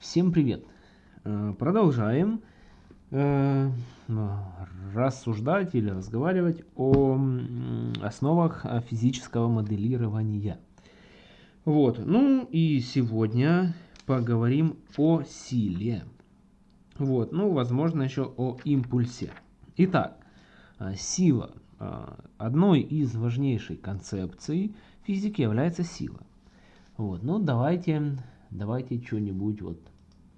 Всем привет! Э, продолжаем э, рассуждать или разговаривать о основах физического моделирования. Вот, ну и сегодня поговорим о силе. Вот, ну, возможно, еще о импульсе. Итак, э, сила. Одной из важнейших концепций физики является сила. Вот, ну давайте Давайте что-нибудь вот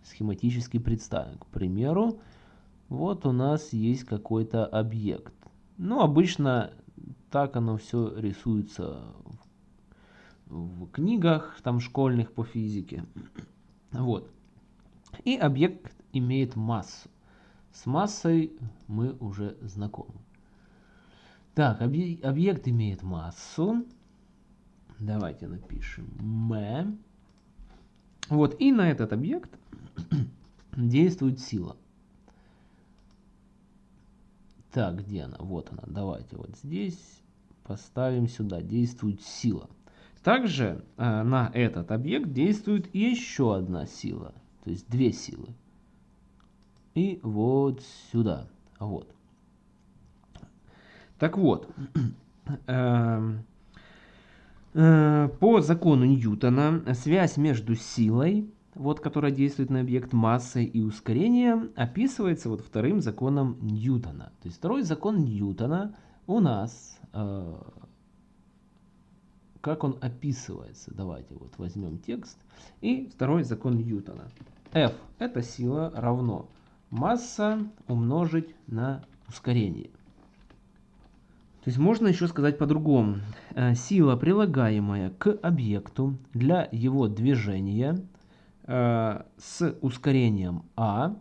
схематически представим. К примеру, вот у нас есть какой-то объект. Ну, обычно так оно все рисуется в, книгах там школьных по физике. Вот. И объект имеет массу. С массой мы уже знакомы. Так, объект имеет массу. Давайте напишем m. Вот, и на этот объект действует сила. Так, где она? Вот она. Давайте вот здесь поставим сюда. Действует сила. Также э, на этот объект действует еще одна сила. То есть две силы. И вот сюда. Вот. Так вот. Э, по закону Ньютона связь между силой, вот, которая действует на объект массой и ускорением, описывается вот вторым законом Ньютона. То есть второй закон Ньютона у нас, э, как он описывается, давайте вот возьмем текст, и второй закон Ньютона. F – это сила равно масса умножить на ускорение. То есть можно еще сказать по-другому. Э, сила, прилагаемая к объекту для его движения э, с ускорением А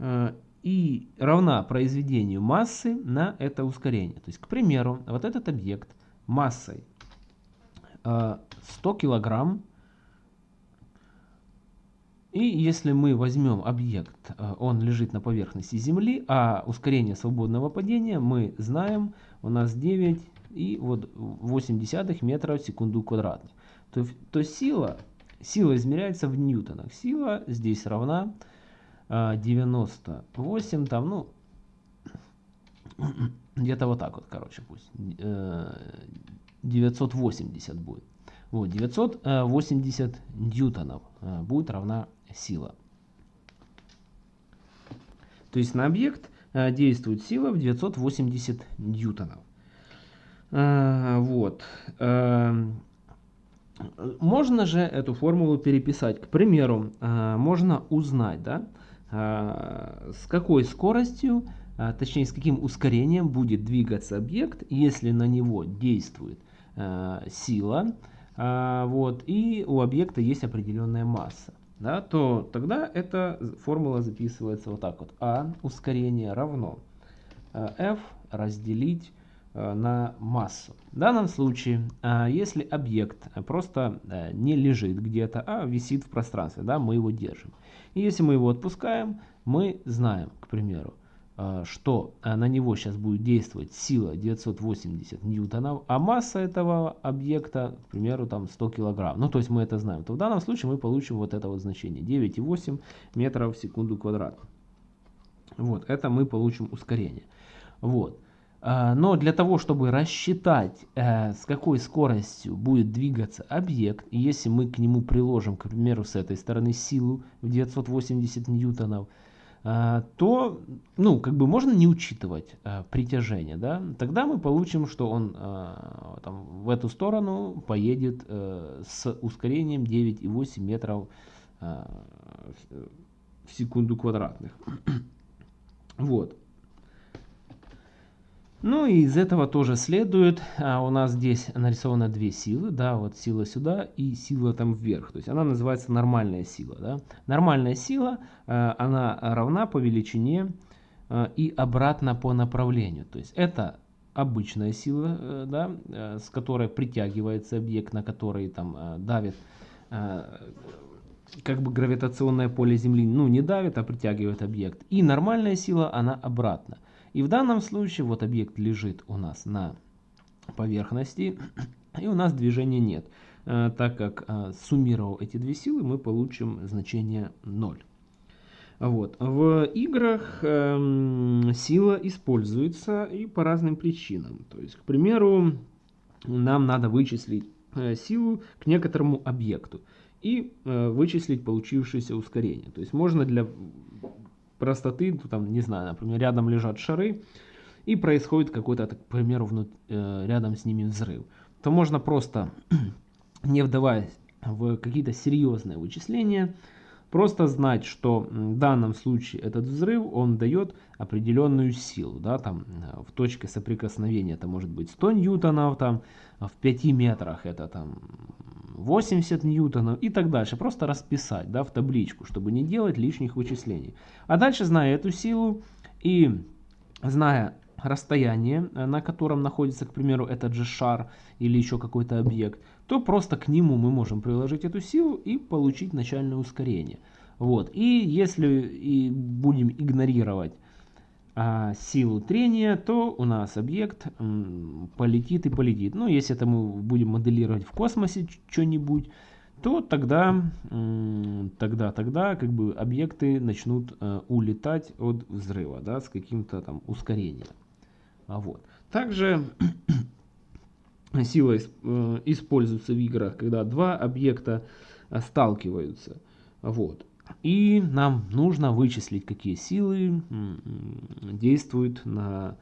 э, и равна произведению массы на это ускорение. То есть, к примеру, вот этот объект массой 100 килограмм и если мы возьмем объект, э, он лежит на поверхности Земли, а ускорение свободного падения мы знаем, у нас 9 и вот 80 метров в секунду квадратных. То, то сила, сила измеряется в ньютонах. Сила здесь равна 98, э, там, ну, где-то вот так вот, короче, пусть. 980 э, будет. Вот, 980 ньютонов будет равна сила. То есть на объект э, действует сила в 980 ньютонов. Э, вот. Э, можно же эту формулу переписать. К примеру, можно узнать, да, с какой скоростью, точнее с каким ускорением будет двигаться объект, если на него действует сила, вот, и у объекта есть определенная масса да, то тогда эта формула записывается вот так вот. А ускорение равно э, F разделить э, на массу. В данном случае, э, если объект просто не лежит где-то, а висит в пространстве, да, мы его держим. И если мы его отпускаем, мы знаем, к примеру, что э, на него сейчас будет действовать сила 980 ньютонов, а масса этого объекта, к примеру, там 100 килограмм. Ну, то есть мы это знаем. То в данном случае мы получим вот это вот значение 9,8 метров в секунду квадрат. Вот, это мы получим ускорение. Вот. Э, но для того, чтобы рассчитать, с какой скоростью будет двигаться объект, если мы к нему приложим, к примеру, с этой стороны силу в 980 ньютонов, а, то, ну, как бы можно не учитывать а, притяжение, да, тогда мы получим, что он а, там, в эту сторону поедет а, с ускорением 9,8 метров а, в секунду квадратных. вот. Ну и из этого тоже следует, а у нас здесь нарисовано две силы, да, вот сила сюда и сила там вверх, то есть она называется нормальная сила, да. Нормальная сила, э, она равна по величине э, и обратно по направлению, то есть это обычная сила, э, да, э, с которой притягивается объект, на который там э, давит как бы гравитационное поле Земли, ну не давит, а притягивает объект. И нормальная сила, она обратно. И в данном случае вот объект лежит у нас на поверхности, и у нас движения нет. э, так как э, суммировав эти две силы, мы получим значение 0. Вот. В играх э, сила используется и по разным причинам. То есть, к примеру, нам надо вычислить э, силу к некоторому объекту и вычислить получившееся ускорение. То есть можно для простоты, ну, там, не знаю, например, рядом лежат шары, и происходит какой-то, к примеру, внут, э, рядом с ними взрыв, то можно просто, не вдаваясь в какие-то серьезные вычисления, просто знать, что в данном случае этот взрыв, он дает определенную силу, да, там э, в точке соприкосновения это может быть 100 ньютонов, там в 5 метрах это там 80 ньютонов и так дальше. Просто расписать да, в табличку, чтобы не делать лишних вычислений. А дальше, зная эту силу и зная расстояние, э, на котором находится, к примеру, этот же шар или еще какой-то объект, то просто к нему мы можем приложить эту силу и получить начальное ускорение. Вот. И если и будем игнорировать силу трения, то у нас объект полетит и полетит. Ну, если это мы будем моделировать в космосе что-нибудь, то тогда, тогда, тогда как бы объекты начнут э, улетать от взрыва, да, с каким-то там ускорением. А вот. Также сила э, используется в играх, когда два объекта э, сталкиваются. Вот. И нам нужно вычислить, какие силы действуют на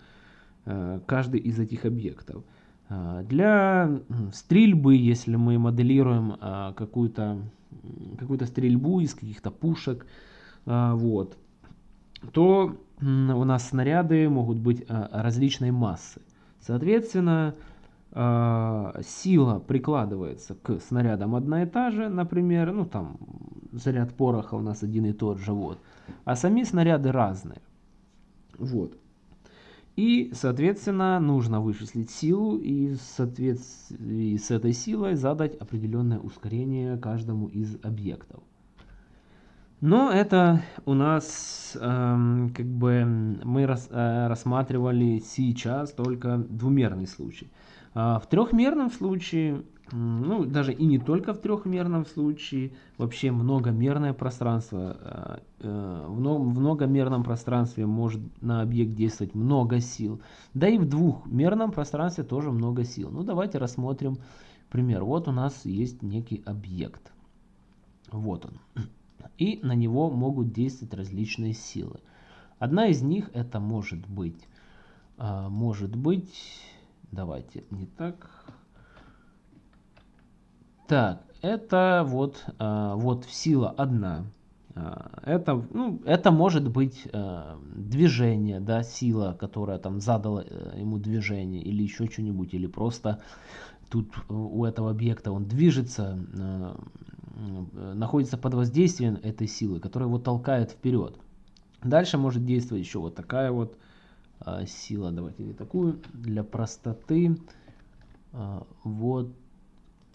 э, каждый из этих объектов. Для стрельбы, если мы моделируем какую-то какую-то стрельбу из каких-то пушек, вот, то у нас снаряды могут быть различной массы. Соответственно, сила прикладывается к снарядам одна и та же, например, ну там заряд пороха у нас один и тот же, вот. А сами снаряды разные. Вот. И, соответственно, нужно вычислить силу и в соответствии с этой силой задать определенное ускорение каждому из объектов. Но это у нас эм, как бы мы рас, э, рассматривали сейчас только двумерный случай. А в трехмерном случае, ну даже и не только в трехмерном случае, вообще многомерное пространство, э, э, в, в многомерном пространстве может на объект действовать много сил. Да и в двухмерном пространстве тоже много сил. Ну давайте рассмотрим пример. Вот у нас есть некий объект. Вот он и на него могут действовать различные силы. Одна из них это может быть, а, может быть, давайте не так. Так, это вот, а, вот сила одна. А, это, ну, это может быть движение, да, сила, которая там задала э, ему движение или еще что-нибудь, или просто тут у этого объекта он движется, Э, находится под воздействием этой силы, которая его толкает вперед. Дальше может действовать еще вот такая вот а, сила. Давайте не такую. Для простоты а, вот,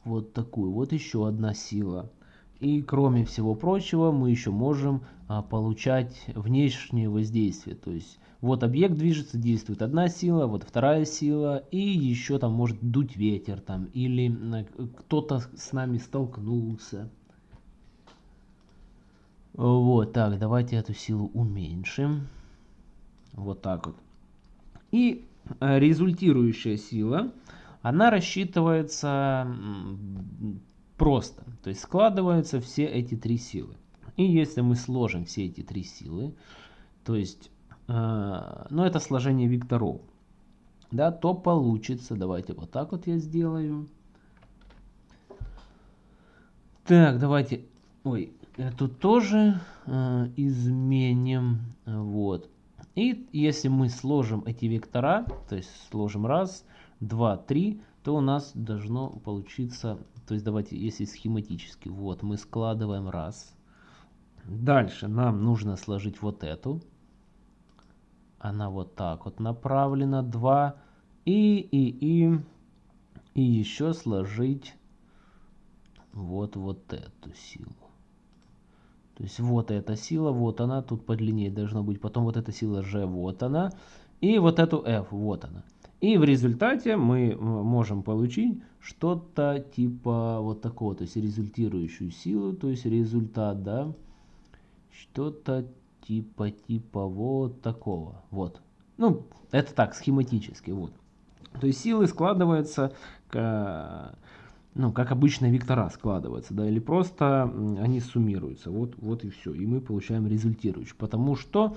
вот такую. Вот еще одна сила. И кроме всего прочего мы еще можем а, получать внешнее воздействие. То есть вот объект движется, действует одна сила, вот вторая сила. И еще там может дуть ветер там. Или кто-то с нами столкнулся. Вот, так, давайте эту силу уменьшим. Вот так вот. И э, результирующая сила, она рассчитывается просто. То есть складываются все эти три силы. И если мы сложим все эти три силы, то есть, э, ну это сложение векторов, да, то получится, давайте вот так вот я сделаю. Так, давайте, ой, эту тоже э, изменим. Вот. И если мы сложим эти вектора, то есть сложим раз, два, три, то у нас должно получиться, то есть давайте, если схематически, вот мы складываем раз. Дальше нам нужно сложить вот эту. Она вот так вот направлена, два. И, и, и, и еще сложить вот, вот эту силу. То есть вот эта сила, вот она, тут подлиннее должно быть. Потом вот эта сила G, вот она. И вот эту F, вот она. И в результате мы можем получить что-то типа вот такого, то есть результирующую силу, то есть результат, да, что-то типа, типа вот такого, вот. Ну, это так, схематически, вот. То есть силы складываются, к, ну, как обычно вектора складываются, да, или просто они суммируются, вот, вот и все. И мы получаем результирующий, потому что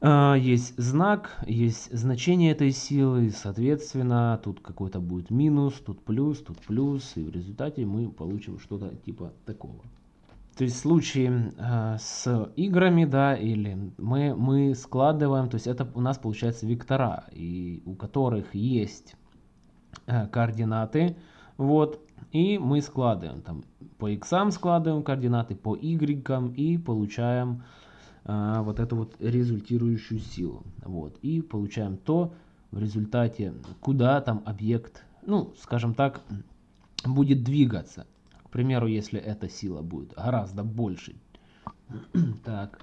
э, есть знак, есть значение этой силы, соответственно, тут какой-то будет минус, тут плюс, тут плюс, и в результате мы получим что-то типа такого. То есть в случае э, с играми, да, или мы, мы складываем, то есть это у нас получается вектора, и у которых есть э, координаты, вот, и мы складываем, там, по x складываем координаты, по y, и получаем э, вот эту вот результирующую силу, вот, и получаем то, в результате, куда там объект, ну, скажем так, будет двигаться примеру, если эта сила будет гораздо больше. так,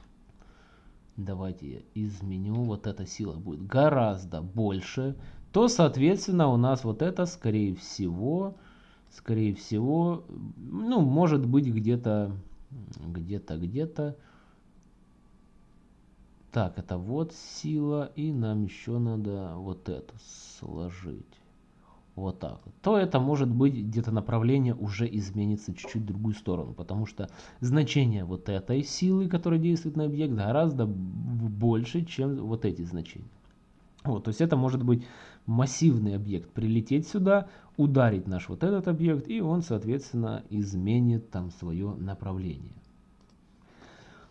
давайте я изменю. Вот эта сила будет гораздо больше. То, соответственно, у нас вот это, скорее всего, скорее всего, ну, может быть где-то, где-то, где-то. Так, это вот сила, и нам еще надо вот это сложить вот так то это может быть где-то направление уже изменится чуть-чуть в другую сторону, потому что значение вот этой силы, которая действует на объект, гораздо больше, чем вот эти значения. Вот, то есть это может быть массивный объект, прилететь сюда, ударить наш вот этот объект, и он, соответственно, изменит там свое направление.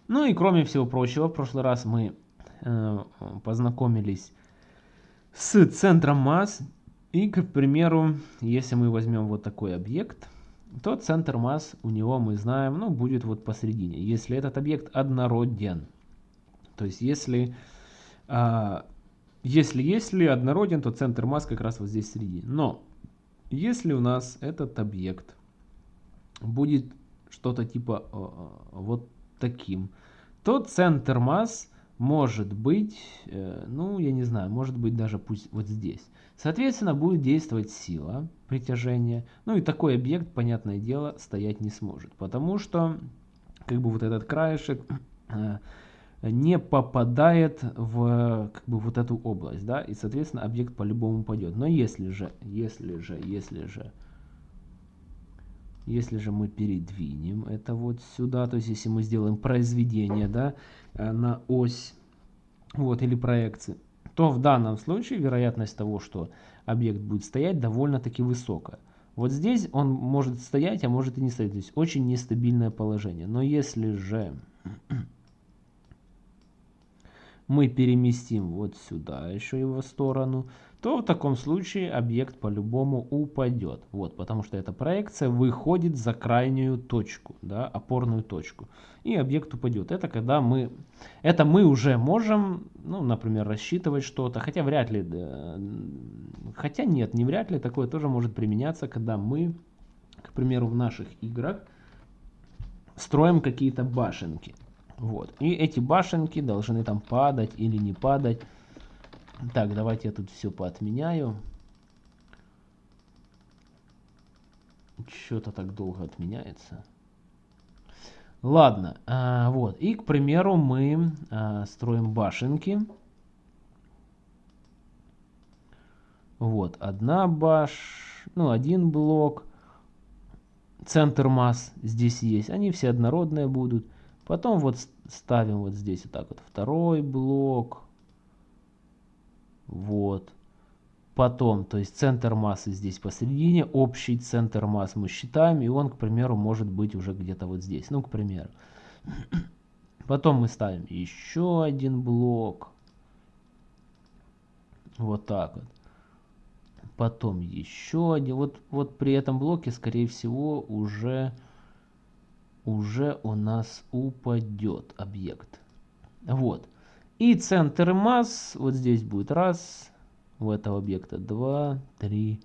Ну и кроме всего прочего, в прошлый раз мы э, познакомились с центром масс, и, к примеру, если мы возьмем вот такой объект, то центр масс у него, мы знаем, ну, будет вот посередине. Если этот объект однороден, то есть если, а, если, если однороден, то центр масс как раз вот здесь в середине. Но если у нас этот объект будет что-то типа а, а, вот таким, то центр масс может быть, э, ну, я не знаю, может быть даже пусть вот здесь. Соответственно, будет действовать сила притяжения. Ну и такой объект, понятное дело, стоять не сможет. Потому что, как бы вот этот краешек э, не попадает в как бы вот эту область, да, и, соответственно, объект по-любому упадет. Но если же, если же, если же, если же мы передвинем это вот сюда, то есть если мы сделаем произведение, да, э, на ось, вот, или проекции, то в данном случае вероятность того, что объект будет стоять, довольно-таки высокая. Вот здесь он может стоять, а может и не стоять. То есть очень нестабильное положение. Но если же мы переместим вот сюда еще его сторону, то в таком случае объект по-любому упадет. Вот, потому что эта проекция выходит за крайнюю точку, да, опорную точку. И объект упадет. Это когда мы, это мы уже можем, ну, например, рассчитывать что-то, хотя вряд ли, хотя нет, не вряд ли, такое тоже может применяться, когда мы, к примеру, в наших играх строим какие-то башенки. Вот. И эти башенки должны там падать или не падать. Так, давайте я тут все поотменяю. Что-то так долго отменяется. Ладно, а, вот. И, к примеру, мы а, строим башенки. Вот, одна баш, ну, один блок. Центр масс здесь есть. Они все однородные будут. Потом вот ставим вот здесь вот так вот второй блок. Вот. Потом, то есть центр массы здесь посередине, общий центр масс мы считаем, и он, к примеру, может быть уже где-то вот здесь. Ну, к примеру. Потом мы ставим еще один блок. Вот так вот. Потом еще один. Вот, вот при этом блоке, скорее всего, уже уже у нас упадет объект. Вот. И центр масс, вот здесь будет раз, у этого объекта 2, 3,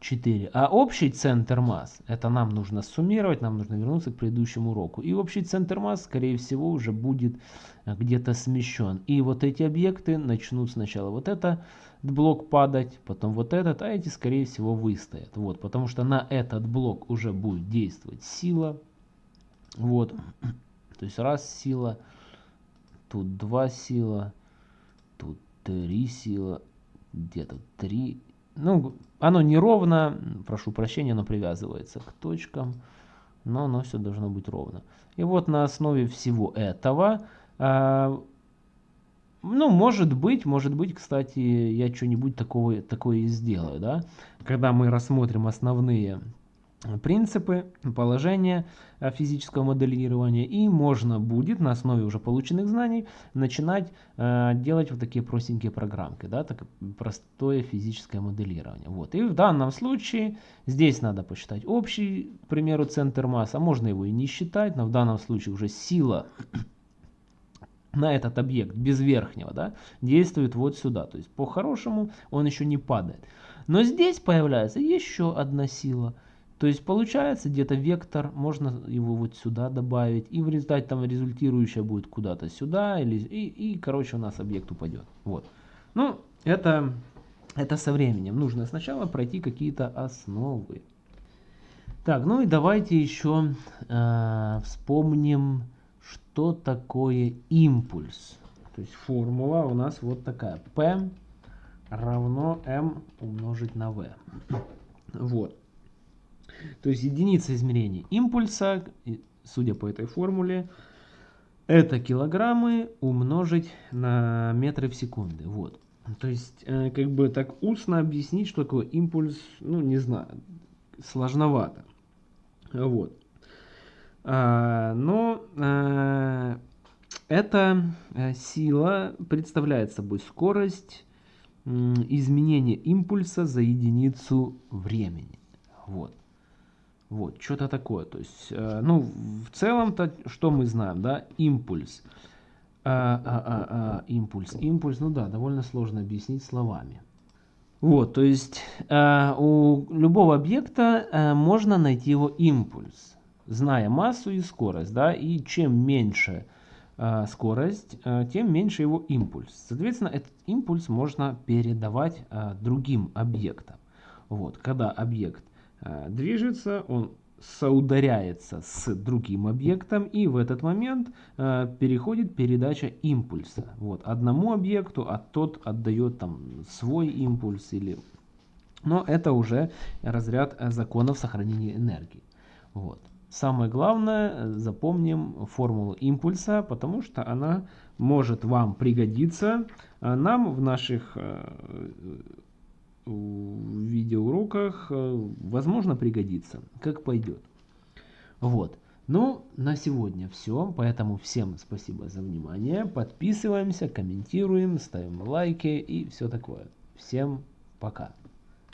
4. А общий центр масс, это нам нужно суммировать, нам нужно вернуться к предыдущему уроку. И общий центр масс, скорее всего, уже будет э, где-то смещен. И вот эти объекты начнут сначала вот это блок падать, потом вот этот, а эти, скорее всего, выстоят. Вот, потому что на этот блок уже будет действовать сила. Вот, то есть раз сила, тут два сила, тут три сила, где-то три. Ну, оно неровно, прошу прощения, оно привязывается к точкам, но оно все должно быть ровно. И вот на основе всего этого, э, ну, может быть, может быть, кстати, я что-нибудь такое и сделаю, да, когда мы рассмотрим основные принципы, положения э, физического моделирования и можно будет на основе уже полученных знаний начинать э, делать вот такие простенькие программки, да, так простое физическое моделирование. Вот. И в данном случае здесь надо посчитать общий, к примеру, центр массы, а можно его и не считать, но в данном случае уже сила на этот объект без верхнего да, действует вот сюда. То есть по-хорошему он еще не падает. Но здесь появляется еще одна сила – то есть получается где-то вектор, можно его вот сюда добавить, и в результате там результирующая будет куда-то сюда, или, и, и короче у нас объект упадет. Вот. Ну, это, это со временем. Нужно сначала пройти какие-то основы. Так, ну и давайте еще э, вспомним, что такое импульс. То есть формула у нас вот такая. P равно m умножить на v. Вот. То есть единица измерения импульса, судя по этой формуле, это килограммы умножить на метры в секунды. Вот. То есть, э, как бы так устно объяснить, что такое импульс, ну, не знаю, сложновато. Вот. А, но а, эта э, сила представляет собой скорость изменения импульса за единицу времени. Вот. Вот, что-то такое. То есть, э, ну, в целом-то, что мы знаем, да, импульс. А, а, а, а, импульс, импульс, ну да, довольно сложно объяснить словами. Вот, то есть э, у любого объекта э, можно найти его импульс, зная массу и скорость, да, и чем меньше э, скорость, э, тем меньше его импульс. Соответственно, этот импульс можно передавать э, другим объектам. Вот, когда объект движется, он соударяется с другим объектом и в этот момент э, переходит передача импульса. Вот одному объекту а тот отдает там свой импульс или но это уже разряд законов сохранения энергии. Вот. Самое главное э, запомним формулу импульса потому что она может вам пригодиться нам в наших в видеоуроках, э, возможно, пригодится, как пойдет. Вот. Ну, на сегодня все, поэтому всем спасибо за внимание, подписываемся, комментируем, ставим лайки и все такое. Всем пока.